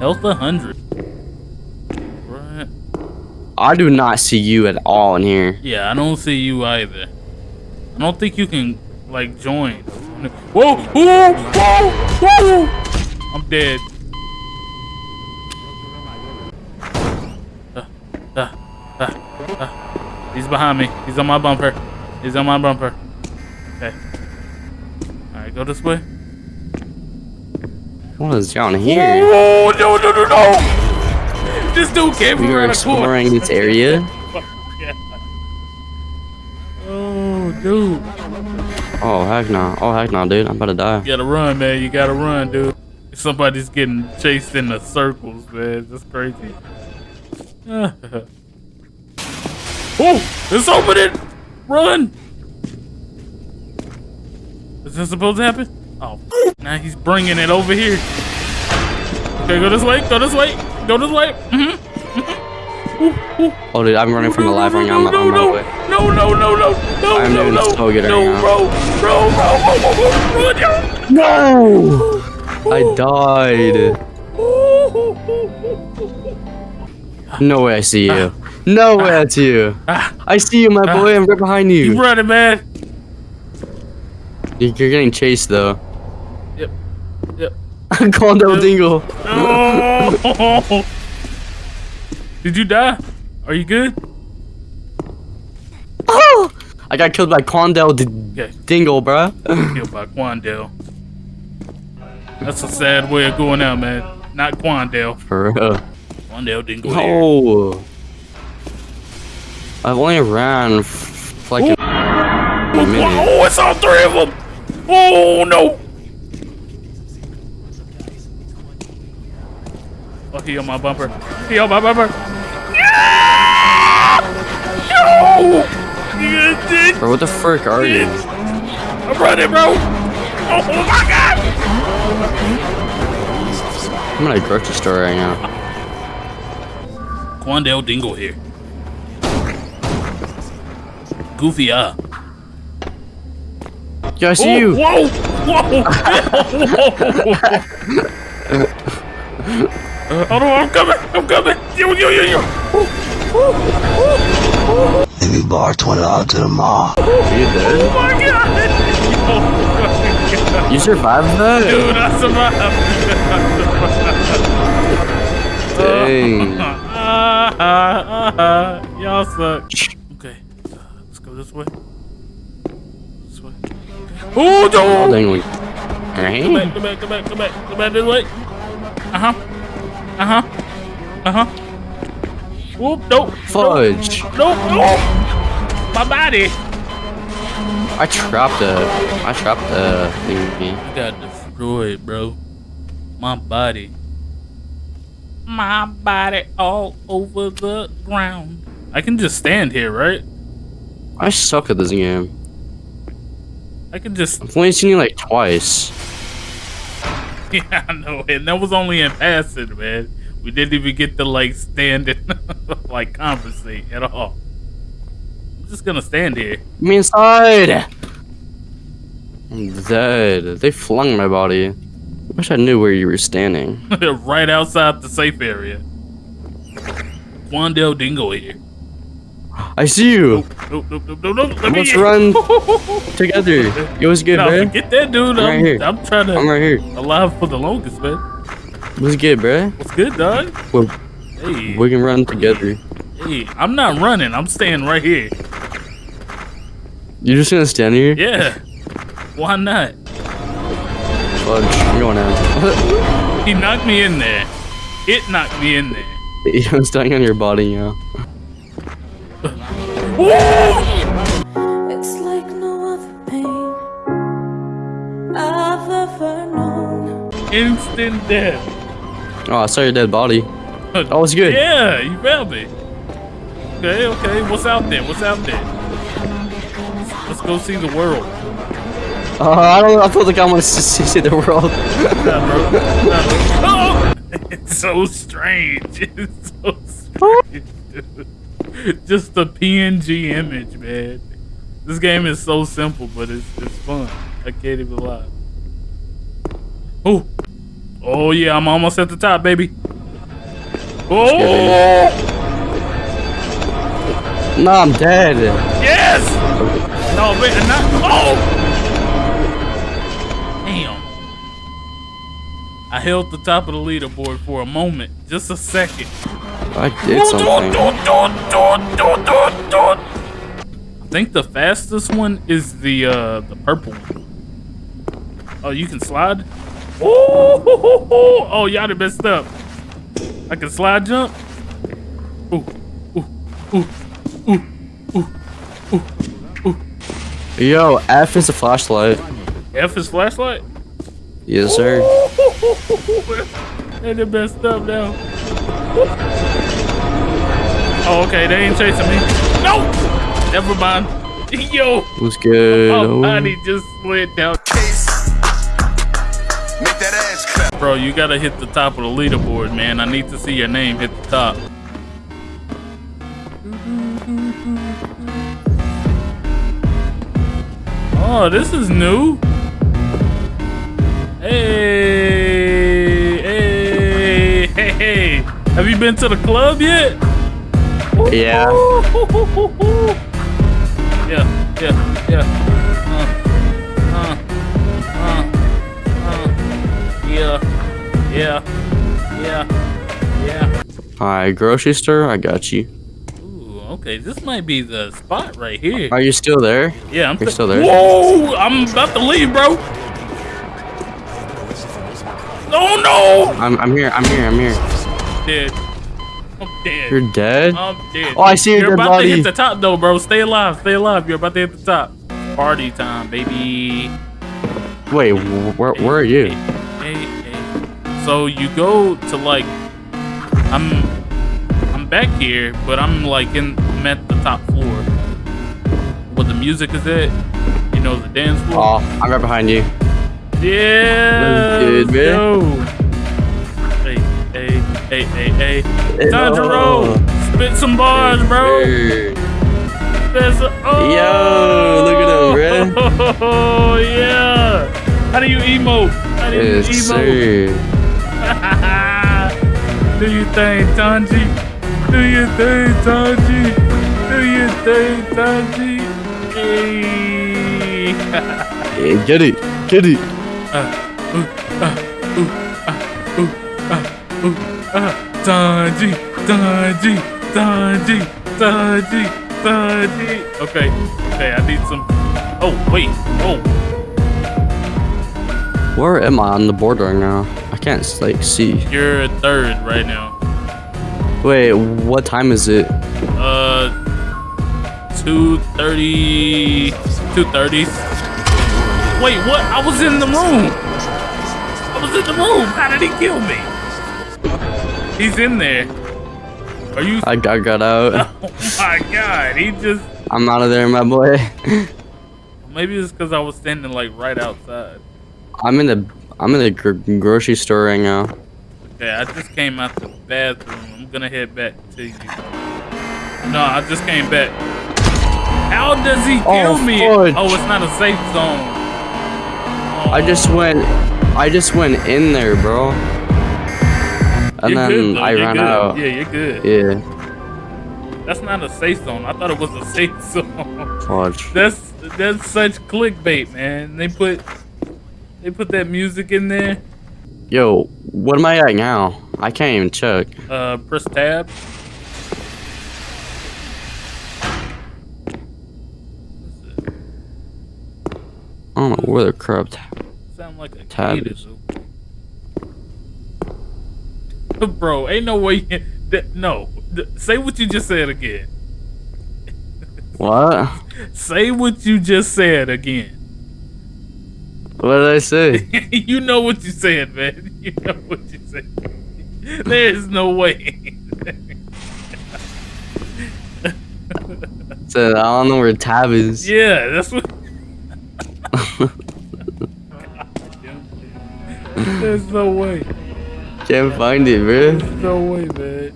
Health 100. Right. I do not see you at all in here. Yeah, I don't see you either. I don't think you can, like, join. Whoa! Whoa! Whoa! Whoa! I'm dead. Uh, uh, uh, uh. He's behind me. He's on my bumper. He's on my bumper. Okay. Alright, go this way. What is down here? Oh, no, no, no, no! This dude came We from are around the corner. exploring this area. Oh, yeah. Oh, dude. Oh heck no! Oh heck no, dude! I'm about to die. You gotta run, man. You gotta run, dude. Somebody's getting chased in the circles, man. That's crazy. oh, it's opening! Run! Is this supposed to happen? Oh, now he's bringing it over here. Okay, go this way. Go this way. Go this way. Mm-hmm. Oh dude, I'm running from the live right now. I'm no, on my no, way. no, no, no, no, no, I'm no, doing no, so good right no, now. bro, bro, bro, bro, No! I died. No way I see you. No way I see you. Ah, I see you, my boy. I'm right behind you you. running, man. You're getting chased though. Yep, yep. Condo Dingle. Oh! Did you die? Are you good? Oh! I got killed by D- Okay, Dingle, bruh. killed by Quandale. That's a sad way of going out, man. Not Quandale. For real. Quandale didn't go here. I've only ran f- like a, a. Oh, it's all three of them! Oh, no! Oh, he on my bumper. He on my bumper. Yeah! No! Bro, what the frick are you? I'm running, bro! Oh, oh my god! I'm at a grocery store right now. Quandale Dingle here. Goofy ah. Yeah, I see you. Whoa! Whoa! Whoa! Uh, oh no, I'm coming! I'm coming! Yo, yo, yo, yo! Let me borrow twenty dollars to the mall. Are you dead? Oh my god! You survived that? Dude, I survived! Dang. Ah, ah, ah, Y'all suck. Okay, uh, let's go this way. This way. Oh, Oh, no! dang. we- Come back, come back, come back, come back, come back this way. Uh huh. Uh huh. Uh huh. Whoop, nope. Fudge. Nope, nope. My body. I trapped a. I trapped a thingy. You got destroyed, bro. My body. My body all over the ground. I can just stand here, right? I suck at this game. I can just. I've only seen you like twice. Yeah, I know. And that was only in passing, man. We didn't even get to, like, stand and, like, conversate at all. I'm just gonna stand here. Me inside! I'm dead. They flung my body. Wish I knew where you were standing. right outside the safe area. Wandale Dingo here. I see you! Nope, nope, nope, nope, nope. Let Let's run together. Yo, what's good, no, bro? forget that, dude. I'm right I'm, here. I'm trying to I'm right here. alive for the longest, man. What's good, bro? What's good, dog? Well, Hey, we can run together. hey, I'm not running. I'm staying right here. You're just gonna stand here? Yeah. Why not? Fudge. I'm going out. He knocked me in there. It knocked me in there. I'm standing on your body, yo. It's like no other pain I've ever known. Instant death. Oh, I saw your dead body. Oh, it's good. Yeah, you found me. Okay, okay. What's out there? What's out there? Let's, let's go see the world. Uh, I don't know. I feel like I want to see, see the world. Nah, bro. Nah, bro. Oh! It's so strange. It's so strange, dude. Just a PNG image, man. This game is so simple, but it's it's fun. I can't even lie. Oh, Oh yeah, I'm almost at the top, baby. Oh No, I'm dead. yes! No, man, not. Oh! Damn. I held the top of the leaderboard for a moment, just a second. I did something. I think the fastest one is the uh the purple one. Oh, you can slide? Oh, oh, y'all done messed up. I can slide jump. Ooh, ooh, ooh, ooh, ooh, ooh, ooh. Yo, F is a flashlight. F is flashlight. Yes, sir. they done messed up now. Oh, okay, they ain't chasing me. No! Never mind. Yo, What's good? Oh. body just slid down. Make that ass clap. Bro, you gotta hit the top of the leaderboard, man. I need to see your name hit the top. Oh, this is new. Hey, hey, hey, hey. Have you been to the club yet? Yeah. Yeah, yeah, yeah. Uh, uh, uh. Yeah, yeah, yeah, yeah. Hi, grocery store. I got you. Ooh, okay, this might be the spot right here. Are you still there? Yeah, I'm You're still there? Whoa, I'm about to leave, bro. Oh no! I'm. I'm here. I'm here. I'm here. Dead. Dead. You're dead. I'm dead. Oh, I see your You're about to body. hit the top though, bro. Stay alive. Stay alive. You're about to hit the top. Party time, baby. Wait, where where are you? Hey, hey. So you go to like, I'm, I'm back here, but I'm like in, I'm at the top floor. Where the music is at, you know, the dance floor. Oh, I'm right behind you. Yeah. Good, man. go. Hey, hey, hey, hey, hey. Time to Oh. roll. Spit some bars, bro. Some- oh. Yo, look at him, Oh yeah. How do you emote? How do you Yes, emote? Do you think, Tanji? Do you think, Tanji? Do you think, Tanji? Hey. Yeah, get it, get it. Uh, uh, uh, Tanji, Tanji, Tanji, Tanji, Tanji. Okay, okay, I need some. Oh, wait. Oh, Where am I on the board right now? I can't like see. you're third right now. Wait, what time is it? Uh, 230. 230. Wait, what? I was in the room. I was in the room. How did he kill me? He's in there. Are you? I got, got out. Oh my god, he just. I'm out of there, my boy. Maybe it's because I was standing like right outside. I'm in the I'm in the gr- grocery store right now. Okay, I just came out the bathroom. I'm gonna head back to you. No, I just came back. How does he oh, kill Oh, me? fudge. Oh, it's not a safe zone. I just went I just went in there, bro. And You're then good. I You're ran good. out. Yeah, you're good. Yeah. That's not a safe zone. I thought it was a safe zone. Watch. That's that's such clickbait, man. They put they put that music in there. Yo, what am I at now? I can't even check. Uh, press tab. I don't know where the crap. Sound like a Tab is- is. Bro, ain't no way. That, no, say what you just said again. What? Say what you just said again. What did I say? you know what you said, man. You know what you said. There's no way. so I don't know where tab is. yeah, that's what. There's no way. Can't find it, bro. There's no way, man.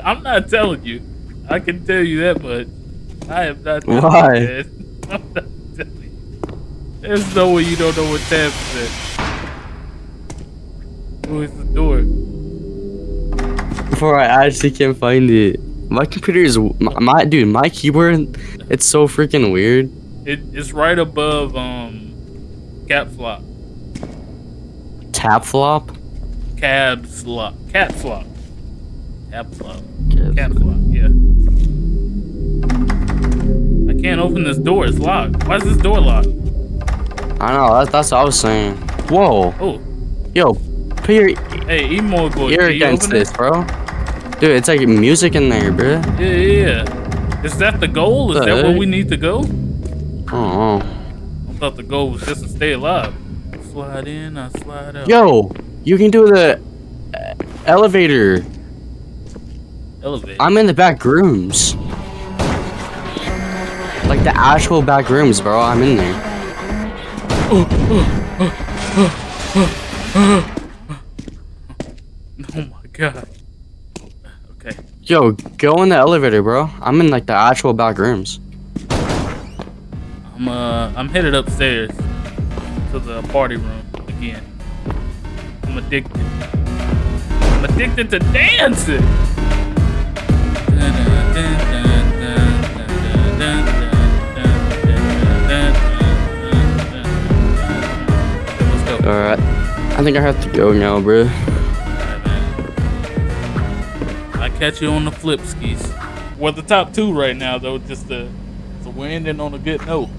I'm not telling you. I can tell you that much. I am not telling Why? you, man. I'm not telling you. There's no way you don't know what tab is at. Where's the door? Before I actually can't find it. My computer is my, my dude. My keyboard, it's so freaking weird. It, it's right above um, cap flop, Tap flop. Cab slop, cat flop, cap flop, Yes. cap flop. Yeah. I can't open this door. It's locked. Why is this door locked? I know. That's that's what I was saying. Whoa, Oh, yo, put your hey, emo boy. ear can you against open this, it? bro. Dude, it's like music in there, bro. Yeah, yeah, yeah. Is that the goal? Is The that where we need to go? Oh. I thought the goal was just to stay alive. Slide in, I slide out. Yo, you can do the uh, elevator. I'm in the back rooms. Like the actual back rooms, bro. I'm in there. oh my god. Okay. Yo, go in the elevator, bro. I'm in like the actual back rooms. I'm uh I'm headed upstairs to the party room addicted. I'm addicted to dancing. Alright. I think I have to go now, bro. Alright, man. I catch you on the flip skis. We're the top two right now, though. Just uh, so we're ending on a good note.